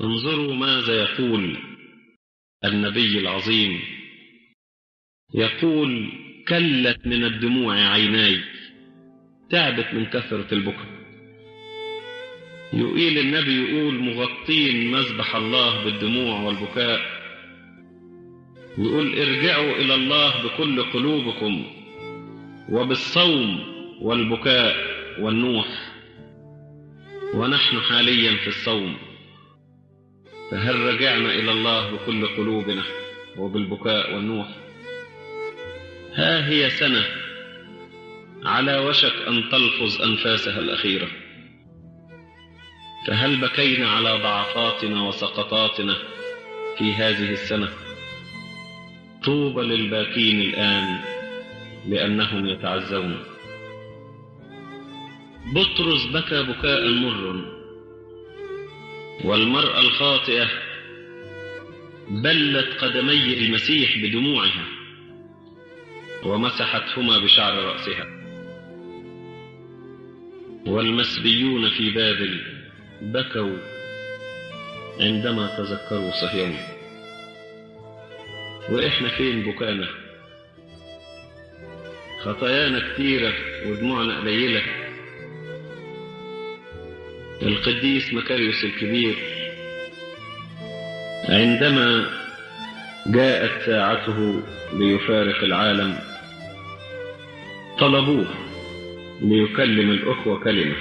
انظروا ماذا يقول النبي العظيم. يقول كلت من الدموع عيناي تعبت من كثرة البكاء. يقيل النبي يقول مغطين مذبح الله بالدموع والبكاء. يقول ارجعوا إلى الله بكل قلوبكم وبالصوم والبكاء والنوح. ونحن حاليا في الصوم. فهل رجعنا إلى الله بكل قلوبنا وبالبكاء والنوح ها هي سنة على وشك أن تلفظ أنفاسها الأخيرة. فهل بكينا على ضعفاتنا وسقطاتنا في هذه السنة؟ طوبى للباكين الآن لأنهم يتعزون. بطرس بكى بكاء مر. والمرأة الخاطئة بلت قدمي المسيح بدموعها ومسحتهما بشعر رأسها. والمسبيون في بابل بكوا عندما تذكروا صهيون. وإحنا فين بكانا؟ خطايانا كتيرة ودموعنا قليلة. القديس مكاريوس الكبير. عندما جاءت ساعته ليفارق العالم طلبوه ليكلم الأخوة كلمة.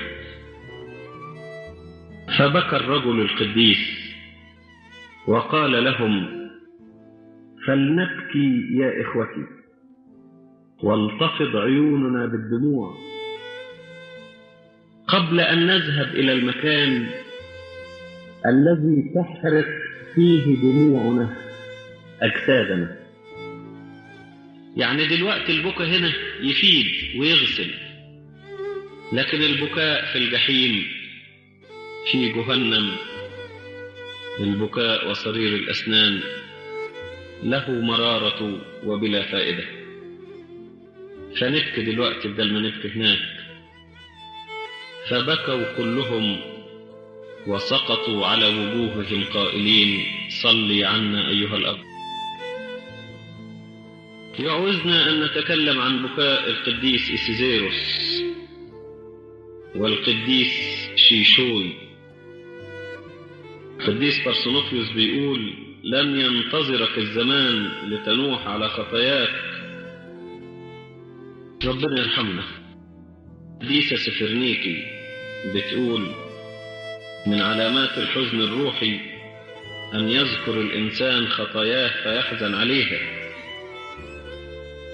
فبكى الرجل القديس وقال لهم فلنبكي يا إخوتي ولتفض عيوننا بالدموع قبل أن نذهب إلى المكان الذي تحرق فيه دموعنا. أجسادنا. يعني دلوقتي البكاء هنا يفيد ويغسل لكن البكاء في الجحيم في جهنم. البكاء وصرير الأسنان له مرارة وبلا فائدة. فنبكي دلوقتي بدل ما نبكي هناك. فبكوا كلهم وسقطوا على وجوههم قائلين صلي عنا أيها الأب. يعوزنا أن نتكلم عن بكاء القديس إسيزيروس والقديس شيشوي القديس بارسونوفيوس بيقول لم ينتظرك الزمان لتنوح على خطاياك. ربنا يرحمنا. ديسا سفرنيكي. بتقول من علامات الحزن الروحي أن يذكر الإنسان خطاياه فيحزن عليها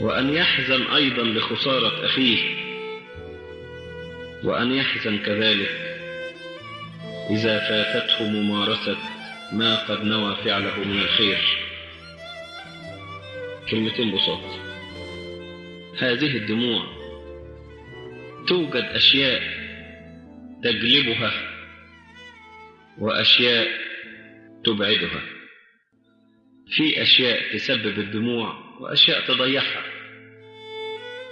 وأن يحزن أيضا لخسارة أخيه وأن يحزن كذلك إذا فاتته ممارسة ما قد نوى فعله من الخير. كلمتين بساط. هذه الدموع توجد أشياء تجلبها وأشياء تبعدها. في أشياء تسبب الدموع وأشياء تضيعها.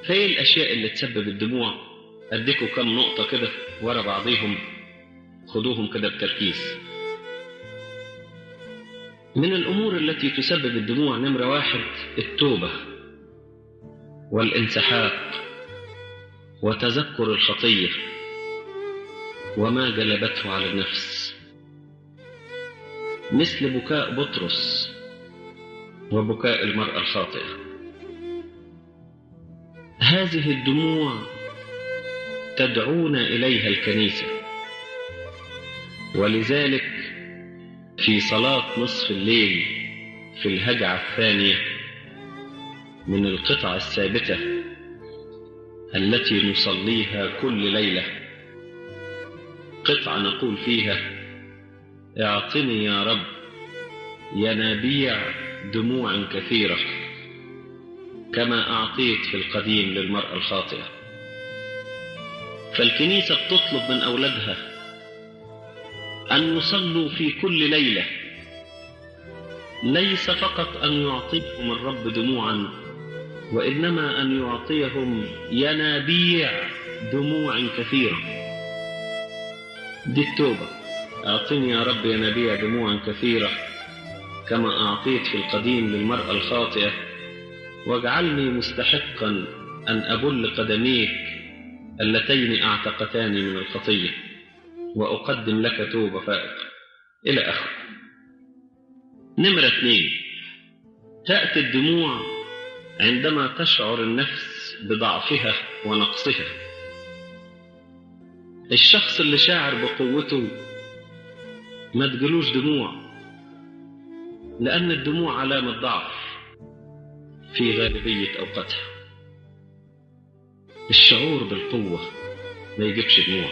فإيه الأشياء اللي تسبب الدموع؟ أديكوا كم نقطة كده ورا بعضيهم خدوهم كده بتركيز. من الأمور التي تسبب الدموع نمرة واحد التوبة والانسحاق وتذكر الخطية وما جلبته على النفس. مثل بكاء بطرس وبكاء المرأة الخاطئة. هذه الدموع تدعونا إليها الكنيسة. ولذلك في صلاة نصف الليل في الهجعة الثانية من القطع الثابتة التي نصليها كل ليلة قطعة نقول فيها. اعطني يا رب ينابيع دموع كثيرة كما أعطيت في القديم للمرأة الخاطئة. فالكنيسة بتطلب من أولادها أن يصلوا في كل ليلة. ليس فقط أن يعطيهم الرب دموعا وإنما أن يعطيهم ينابيع دموع كثيرة. دي التوبة. أعطني يا رب ينابيع دموعا كثيرة كما أعطيت في القديم للمرأة الخاطئة واجعلني مستحقا أن أبل قدميك اللتين أعتقتاني من الخطية وأقدم لك توبة فائقة. إلى آخره نمرة اثنين. تأتي الدموع عندما تشعر النفس بضعفها ونقصها. الشخص اللي شاعر بقوته ما تجلوش دموع لأن الدموع علامة ضعف في غالبية أوقاتها. الشعور بالقوة ما يجيبش دموع.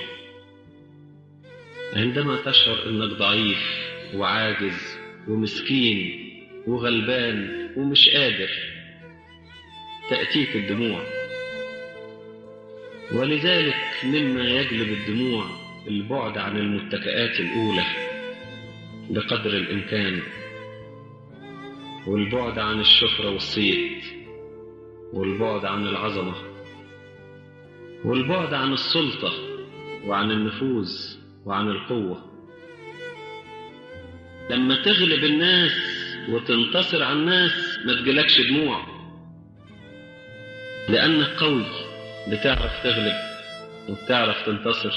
عندما تشعر أنك ضعيف وعاجز ومسكين وغلبان ومش قادر تأتيك الدموع. ولذلك مما يجلب الدموع البعد عن المتكئات الأولى بقدر الإمكان والبعد عن الشهرة والصيت والبعد عن العظمة والبعد عن السلطة وعن النفوذ وعن القوة. لما تغلب الناس وتنتصر على الناس ما تجيلكش دموع لأنك قوي بتعرف تغلب. وبتعرف تنتصر.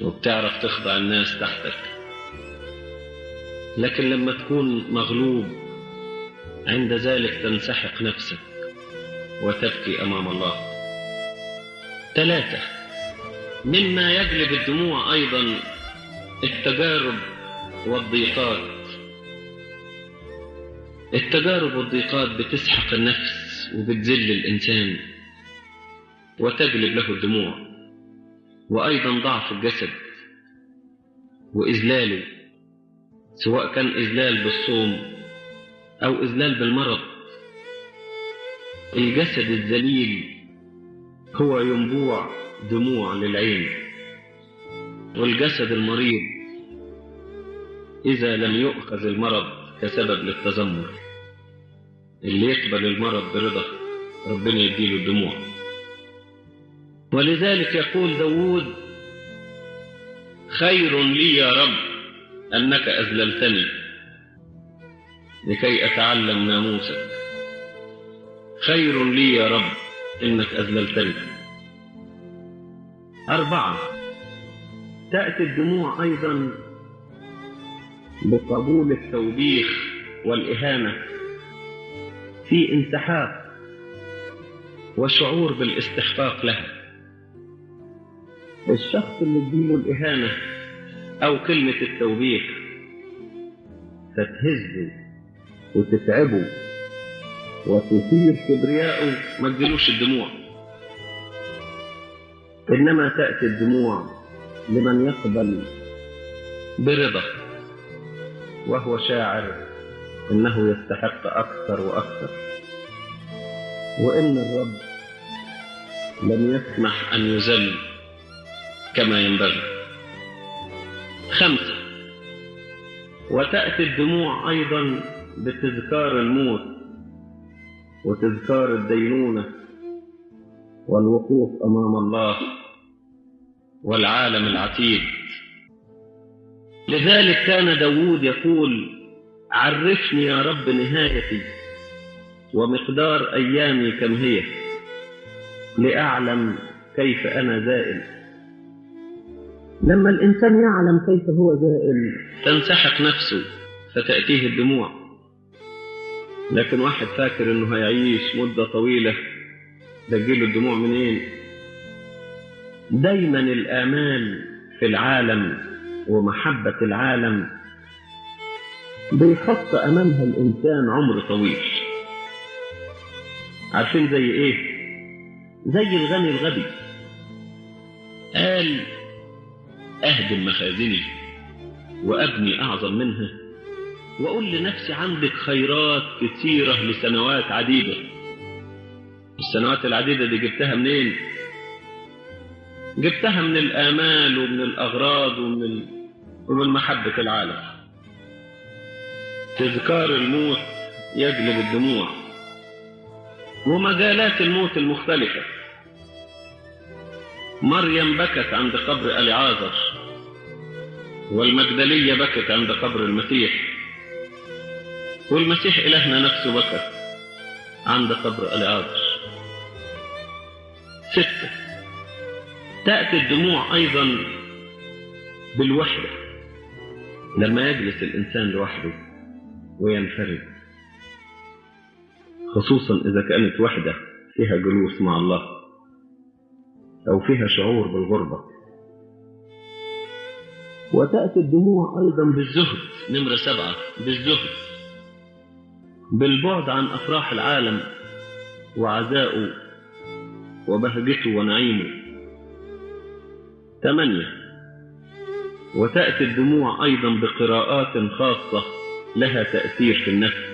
وبتعرف تخضع الناس تحتك. لكن لما تكون مغلوب عند ذلك تنسحق نفسك وتبكي أمام الله. ثلاثة مما يجلب الدموع أيضا التجارب والضيقات. التجارب والضيقات بتسحق النفس وبتذل الإنسان. وتجلب له الدموع. وأيضا ضعف الجسد. وإذلاله سواء كان إذلال بالصوم أو إذلال بالمرض. الجسد الذليل هو ينبوع دموع للعين. والجسد المريض إذا لم يؤخذ المرض كسبب للتذمر. اللي يقبل المرض برضا ربنا يديله الدموع. ولذلك يقول داود خير لي يا رب أنك أذللتني لكي أتعلم ناموسك خير لي يا رب إنك أذللتني. أربعة تأتي الدموع أيضا بقبول التوبيخ والإهانة في انسحاق وشعور بالاستحقاق لها. الشخص اللي تجيله الإهانة أو كلمة التوبيخ فتهزه وتتعبه وتثير كبرياءه ما تجيلوش الدموع. إنما تأتي الدموع لمن يقبل برضا وهو شاعر إنه يستحق أكثر وأكثر. وإن الرب لم يسمح أن يذل كما ينبغي. خمسة. وتأتي الدموع أيضا بتذكار الموت وتذكار الدينونة والوقوف أمام الله والعالم العتيد. لذلك كان داود يقول عرفني يا رب نهايتي ومقدار أيامي كم هي لأعلم كيف أنا زائل. لما الإنسان يعلم كيف هو زائل. تنسحق نفسه فتأتيه الدموع. لكن واحد فاكر إنه هيعيش مدة طويلة تجيله الدموع منين؟ دايما الآمال في العالم ومحبة العالم بيحط أمامها الإنسان عمر طويل. عارفين زي إيه؟ زي الغني الغبي. قال أهدم مخازني وأبني أعظم منها وأقول لنفسي عندك خيرات كثيرة لسنوات عديدة. السنوات العديدة دي جبتها منين؟ جبتها من الآمال ومن الأغراض ومن. ومن محبة العالم. تذكار الموت يجلب الدموع ومجالات الموت المختلفة. مريم بكت عند قبر أليعازر. والمجدلية بكت عند قبر المسيح. والمسيح إلهنا نفسه بكى عند قبر العاذر ستة. تأتي الدموع أيضا بالوحدة. لما يجلس الإنسان لوحده وينفرد. خصوصا إذا كانت وحدة فيها جلوس مع الله أو فيها شعور بالغربة. وتأتي الدموع أيضا بالزهد. نمرة سبعة بالزهد. بالبعد عن أفراح العالم وعزائه وبهجته ونعيمه ثمانية. وتأتي الدموع أيضا بقراءات خاصة لها تأثير في النفس.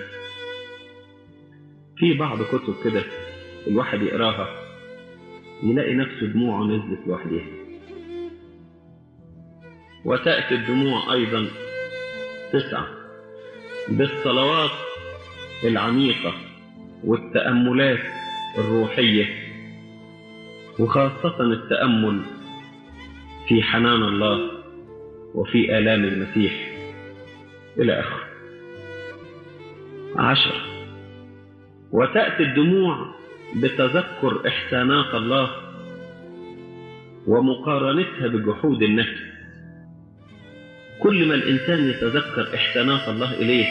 في بعض كتب كده الواحد يقراها يلاقي نفسه دموعه نزلت لوحدها. وتأتي الدموع أيضا. تسعة. بالصلوات العميقة والتأملات الروحية وخاصة التأمل في حنان الله وفي آلام المسيح. إلى آخره. عشر وتأتي الدموع بتذكر إحسانات الله ومقارنتها بجحود النفس. كل ما الإنسان يتذكر إحسانات الله إليه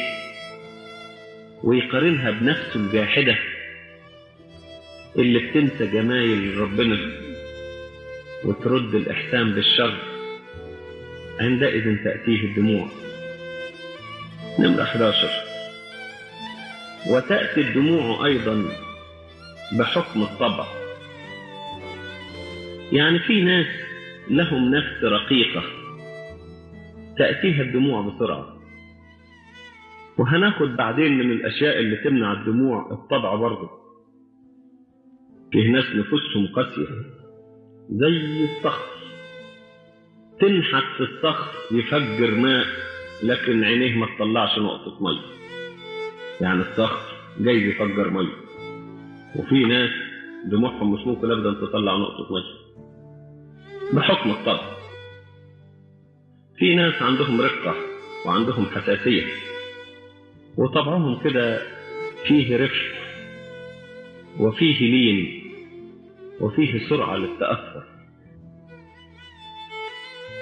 ويقارنها بنفسه الجاحدة اللي بتنسى جمايل ربنا وترد الإحسان بالشر عندئذ تأتيه الدموع. نمرة 11 وتأتي الدموع أيضا بحكم الطبع. يعني في ناس لهم نفس رقيقة. تأتيها الدموع بسرعة. وهناخد بعدين من الأشياء اللي تمنع الدموع الطبع برضه. فيه ناس نفوسهم قاسية زي الصخر تنحت في الصخر يفجر ماء لكن عينيه ما تطلعش نقطة مية. يعني الصخر جاي يفجر مية. وفي ناس دموعهم مش ممكن ابدا تطلع نقطة مية. بحكم الطبع. في ناس عندهم رقة وعندهم حساسية. وطبعهم كده فيه رفق وفيه لين وفيه سرعة للتأثر.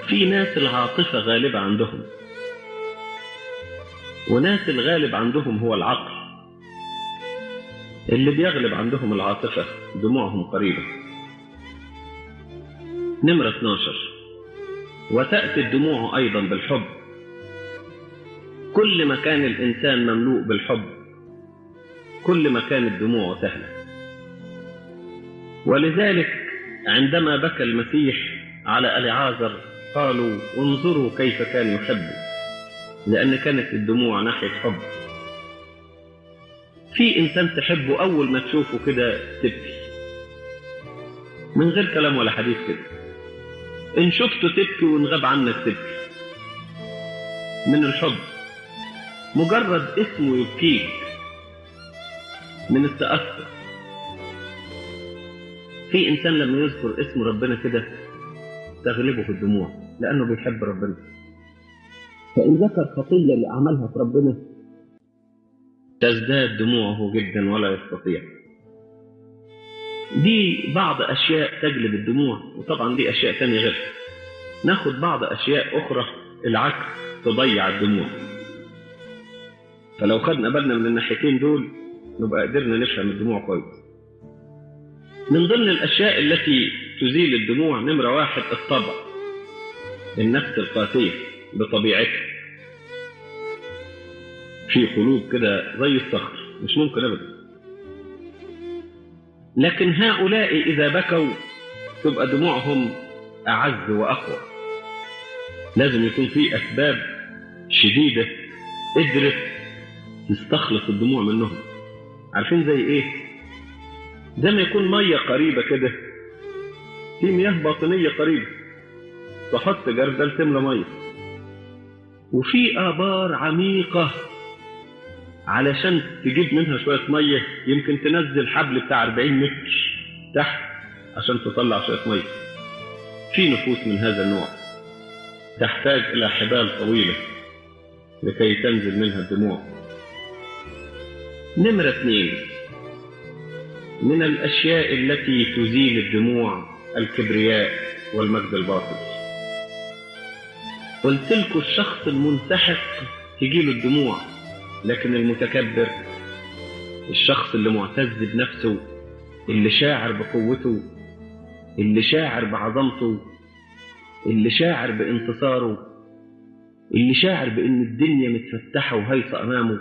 في ناس العاطفة غالبة عندهم. وناس الغالب عندهم هو العقل. اللي بيغلب عندهم العاطفة دموعهم قريبة. نمرة 12 وتأتي الدموع أيضا بالحب. كل ما كان الإنسان مملوء بالحب كل ما كانت دموعه سهلة. ولذلك عندما بكى المسيح على العازر قالوا انظروا كيف كان يحب لأن كانت الدموع ناحية حب. في إنسان تحبه أول ما تشوفه كده تبكي. من غير كلام ولا حديث كده. إن شفته تبكي وإن غاب عنك تبكي من الحب مجرد اسمه يبكيك. من التأثر في إنسان لما يذكر اسم ربنا كده تغلبه الدموع لأنه بيحب ربنا. فإن ذكر خطية اللي عملها في ربنا تزداد دموعه جدا ولا يستطيع. دي بعض أشياء تجلب الدموع وطبعا دي أشياء تانية غيرها ناخد بعض أشياء أخرى العكس تضيع الدموع. فلو خدنا بالنا من الناحيتين دول نبقى قدرنا نفهم الدموع كويس. من ضمن الأشياء التي تزيل الدموع نمرة واحد الطبع. النفس القاسية بطبيعتها. في قلوب كده زي الصخر مش ممكن أبدا. لكن هؤلاء إذا بكوا تبقى دموعهم أعز وأقوى. لازم يكون في أسباب شديدة قدرت تستخلص الدموع منهم. عارفين زي إيه؟ زي ما يكون مية قريبة كده في مياه باطنية قريبة تحط جردل تملى مية. وفي آبار عميقة علشان تجيب منها شوية مية يمكن تنزل حبل بتاع 40 متر تحت عشان تطلع شوية مية. في نفوس من هذا النوع تحتاج إلى حبال طويلة لكي تنزل منها الدموع. نمرة اثنين. من الأشياء التي تزيل الدموع الكبرياء والمجد الباطل قلت لكم الشخص المنسحق تجيله الدموع. لكن المتكبر الشخص اللي معتز بنفسه اللي شاعر بقوته اللي شاعر بعظمته اللي شاعر بانتصاره اللي شاعر بإن الدنيا متفتحة وهيصة أمامه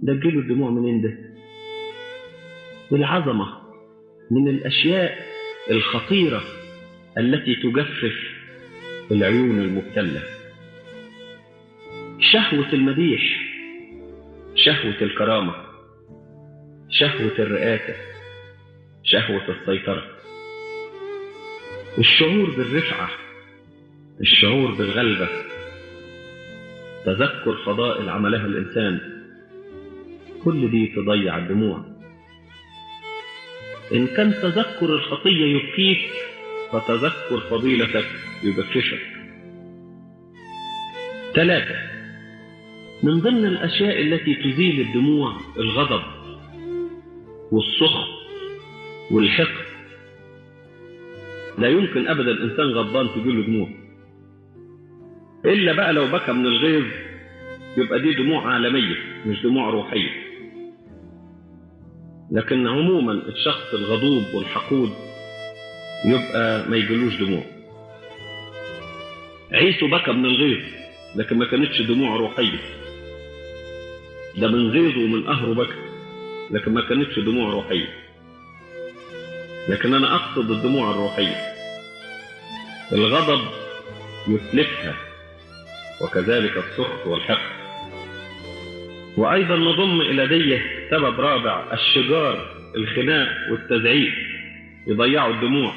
ده تجيله الدموع منين ده العظمة من الأشياء الخطيرة التي تجفف العيون المبتلة. شهوة المديح. شهوة الكرامة شهوة الرئاسة شهوة السيطرة. الشعور بالرفعة الشعور بالغلبة. تذكر فضائل عملها الإنسان. كل دي تضيع الدموع. إن كان تذكر الخطية يبكيك فتذكر فضيلتك يبكشك ثلاثة من ضمن الأشياء التي تزيل الدموع الغضب والسخط والحقد. لا يمكن أبدا الإنسان غضبان تجيله دموع إلا بقى لو بكى من الغيظ يبقى دي دموع عالمية مش دموع روحية. لكن عموما الشخص الغضوب والحقود يبقى ما يجيلوش دموع. عيسو بكى من الغيظ لكن ما كانتش دموع روحية. ده من غيظه ومن قهره بكى لكن ما كانتش دموع روحية. لكن أنا أقصد الدموع الروحية. الغضب يتلفها وكذلك السخط والحقد. وأيضا نضم إلى ديه سبب رابع الشجار الخناق والتزعيق يضيعوا الدموع.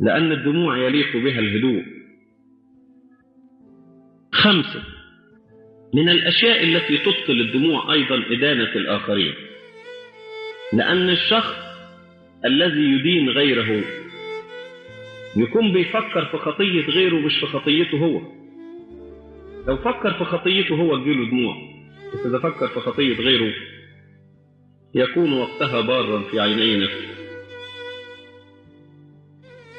لأن الدموع يليق بها الهدوء. خمسة من الأشياء التي تبطل الدموع أيضا إدانة الآخرين. لأن الشخص الذي يدين غيره يكون بيفكر في خطية غيره مش في خطيته هو. لو فكر في خطيته هو تجيله دموع. بس إذا فكر في خطية غيره يكون وقتها بارا في عيني نفسه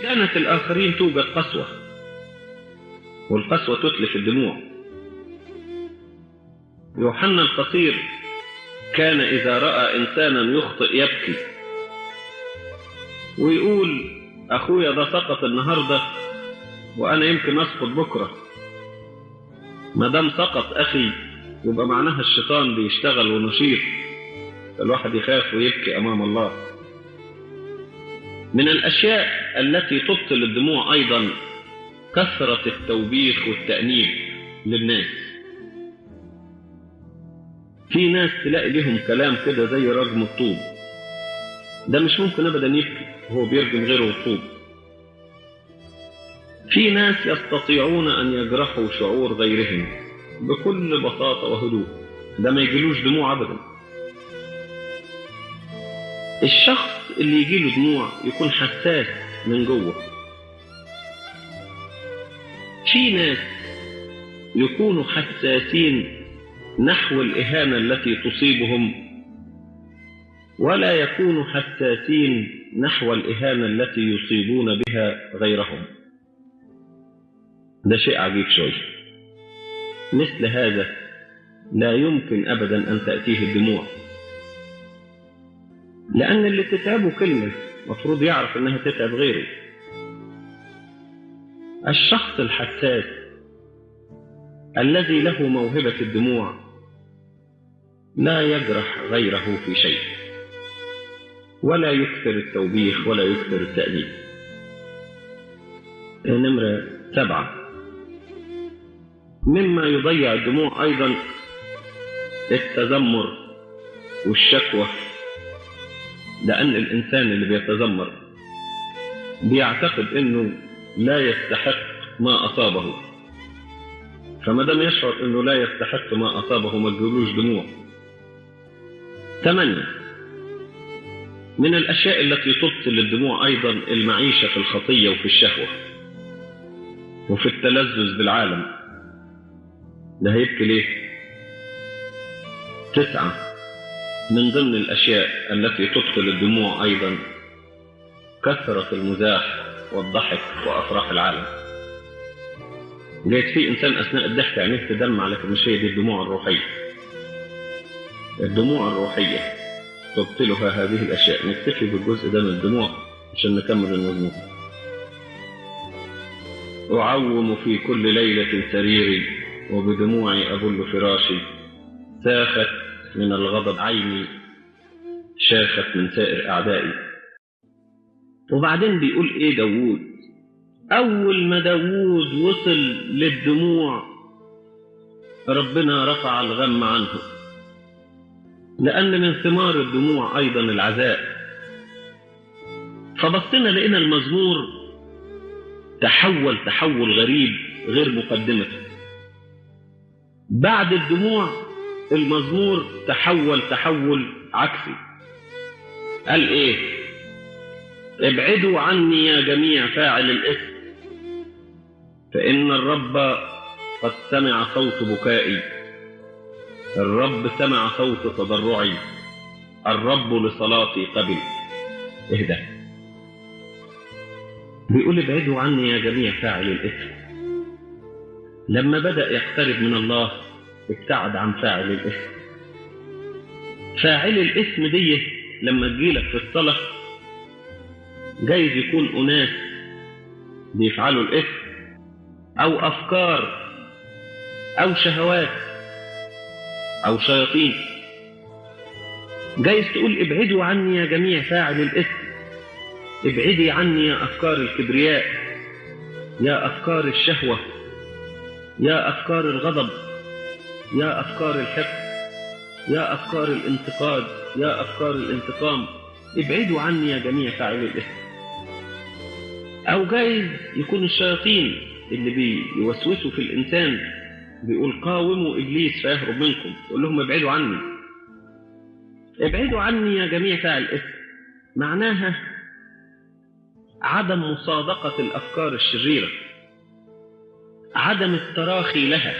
كانت الآخرين توجد قسوة والقسوة تتلف الدموع. يوحنا القصير كان إذا رأى إنسانا يخطئ يبكي. ويقول أخويا ده سقط النهاردة وأنا يمكن أسقط بكرة. ما دام سقط أخي يبقى معناها الشيطان بيشتغل ونشيط. الواحد يخاف ويبكي أمام الله. من الأشياء التي تبطل الدموع أيضا كثرة التوبيخ والتأنيب للناس. في ناس تلاقي لهم كلام كده زي رجم الطوب. ده مش ممكن أبدا يبكي وهو بيرجم غيره الطوب. في ناس يستطيعون أن يجرحوا شعور غيرهم بكل بساطة وهدوء. ده ما يجيلوش دموع أبدا. الشخص اللي يجيله دموع يكون حساس من جوه. في ناس يكونوا حساسين نحو الإهانة التي تصيبهم. ولا يكونوا حساسين نحو الإهانة التي يصيبون بها غيرهم. ده شيء عجيب شوية مثل هذا لا يمكن أبدا أن تأتيه الدموع. لأن اللي تتعبه كلمة مفروض يعرف أنها تتعب غيره. الشخص الحساس الذي له موهبة الدموع لا يجرح غيره في شيء. ولا يكثر التوبيخ ولا يكثر التأديب نمرة سبعة. مما يضيع الدموع أيضا التذمر والشكوى لأن الإنسان اللي بيتذمر بيعتقد إنه لا يستحق ما أصابه. فما دام يشعر إنه لا يستحق ما أصابه ما تجيلوش دموع. ثمانية من الأشياء التي تبطل الدموع أيضا المعيشة في الخطية وفي الشهوة وفي التلذذ بالعالم. ده هيبكي ليه؟ تسعة. من ضمن الأشياء التي تدخل الدموع أيضا كثرة المزاح والضحك وأفراح العالم. جايز في إنسان أثناء الضحك عينيه تدمع لكن مش هي دي الدموع الروحية؟ الدموع الروحية. تبطلها هذه الأشياء. نكتفي بالجزء ده من الدموع عشان نكمل المضمون أعوم في كل ليلة سريري وبدموعي أبل فراشي. ساخت من الغضب عيني شاخت من سائر أعدائي. وبعدين بيقول إيه داوود؟ أول ما داوود وصل للدموع ربنا رفع الغم عنه. لأن من ثمار الدموع أيضا العزاء. فبصينا لقينا المزمور تحول تحول غريب غير مقدمته بعد الدموع المزمور تحول تحول عكسي. قال إيه؟ ابعدوا عني يا جميع فاعل الإثم فإن الرب قد سمع صوت بكائي. الرب سمع صوت تضرعي. الرب لصلاتي قبل. اهدى. بيقول ابعدوا عني يا جميع فاعل الاثم لما بدأ يقترب من الله ابتعد عن فاعل الاسم. فاعل الاسم دي لما تجيلك في الصلاة جايز يكون أناس بيفعلوا الاسم أو أفكار أو شهوات. أو شياطين. جايز تقول ابعدوا عني يا جميع فاعل الاسم. ابعدي عني يا أفكار الكبرياء. يا أفكار الشهوة. يا أفكار الغضب. يا أفكار الحقد يا أفكار الانتقاد. يا أفكار الانتقام. ابعدوا عني يا جميع فاعلي الإثم أو جايز يكون الشياطين اللي بيوسوسوا في الإنسان بيقول قاوموا إبليس فيهرب منكم. يقول لهم ابعدوا عني. ابعدوا عني يا جميع فاعل الإثم معناها عدم مصادقة الأفكار الشريرة. عدم التراخي لها.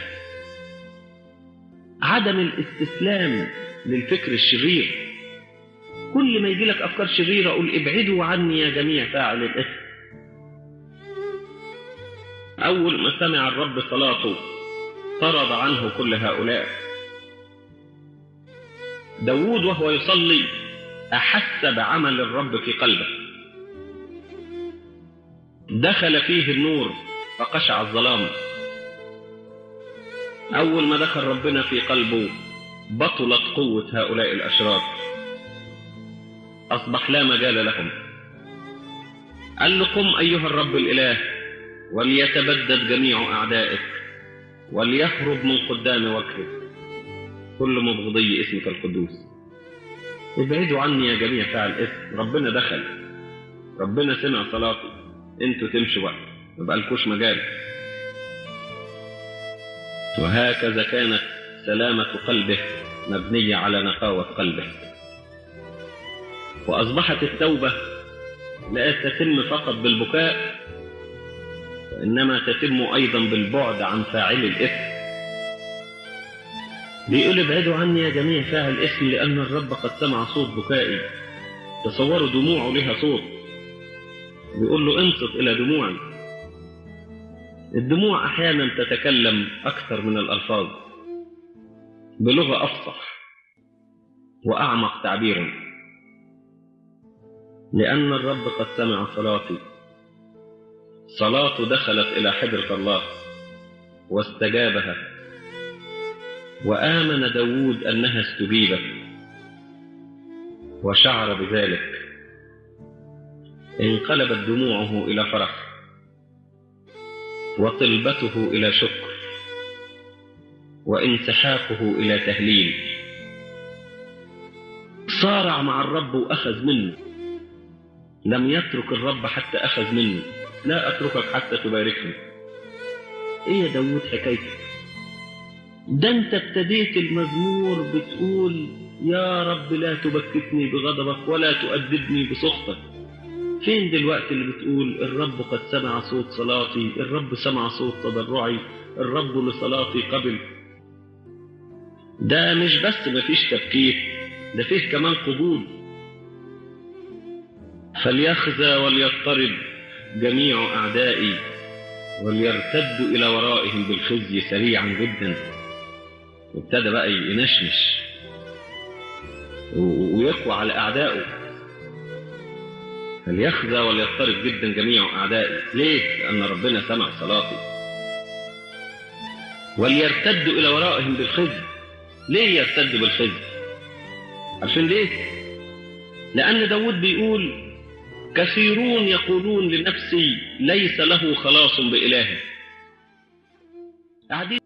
عدم الاستسلام للفكر الشرير. كل ما يجي لك أفكار شريرة قول ابعدوا عني يا جميع فاعل الإثم أول ما سمع الرب صلاته طرد عنه كل هؤلاء. داود وهو يصلي أحس بعمل الرب في قلبه. دخل فيه النور فقشع الظلام. أول ما دخل ربنا في قلبه بطلت قوة هؤلاء الأشرار. أصبح لا مجال لهم. قال له قم أيها الرب الإله وليتبدد جميع أعدائك. وليهرب من قدام وجهك كل مبغضي اسمك القدوس. ابعدوا عني يا جميع فاعل اسم. ربنا دخل. ربنا سمع صلاتي أنتوا تمشوا بقى. ما بقالكوش مجال. وهكذا كانت سلامة قلبه مبنية على نقاوة قلبه. وأصبحت التوبة لا تتم فقط بالبكاء وإنما تتم أيضا بالبعد عن فاعل الإثم. بيقول ابعدوا عني يا جميع فاعل الإثم لأن الرب قد سمع صوت بكائي. تصوروا دموعه لها صوت. بيقول له انصت إلى دموعي. الدموع أحيانا تتكلم أكثر من الألفاظ. بلغة أفصح وأعمق تعبيرا. لأن الرب قد سمع صلاتي. صلاته دخلت إلى حضرة الله واستجابها وآمن داود أنها استجيبت وشعر بذلك. انقلبت دموعه إلى فرح وطلبته إلى شكر وانسحاقه إلى تهليل. صارع مع الرب وأخذ منه لم يترك الرب حتى أخذ منه. لا أتركك حتى تباركني. إيه يا داود حكايتك؟ ده أنت ابتديت المزمور بتقول يا رب لا تبكتني بغضبك ولا تؤدبني بسخطك. فين دلوقتي اللي بتقول الرب قد سمع صوت صلاتي الرب سمع صوت تضرعي الرب لصلاتي قبل. ده مش بس مفيش تبكير ده فيه كمان قبول. فليخزى وليضطرب. جميع أعدائي وليرتدوا إلى ورائهم بالخزي سريعا جدا وابتدى بقى ينشنش ويقوى على أعدائه فليخزى وليضطرب جدا جميع أعدائي ليه؟ لأن ربنا سمع صلاتي وليرتدوا إلى ورائهم بالخزي ليه يرتدوا بالخزي؟ عشان ليه؟ لأن داود بيقول كثيرون يقولون لنفسي ليس له خلاص بإله قاعدين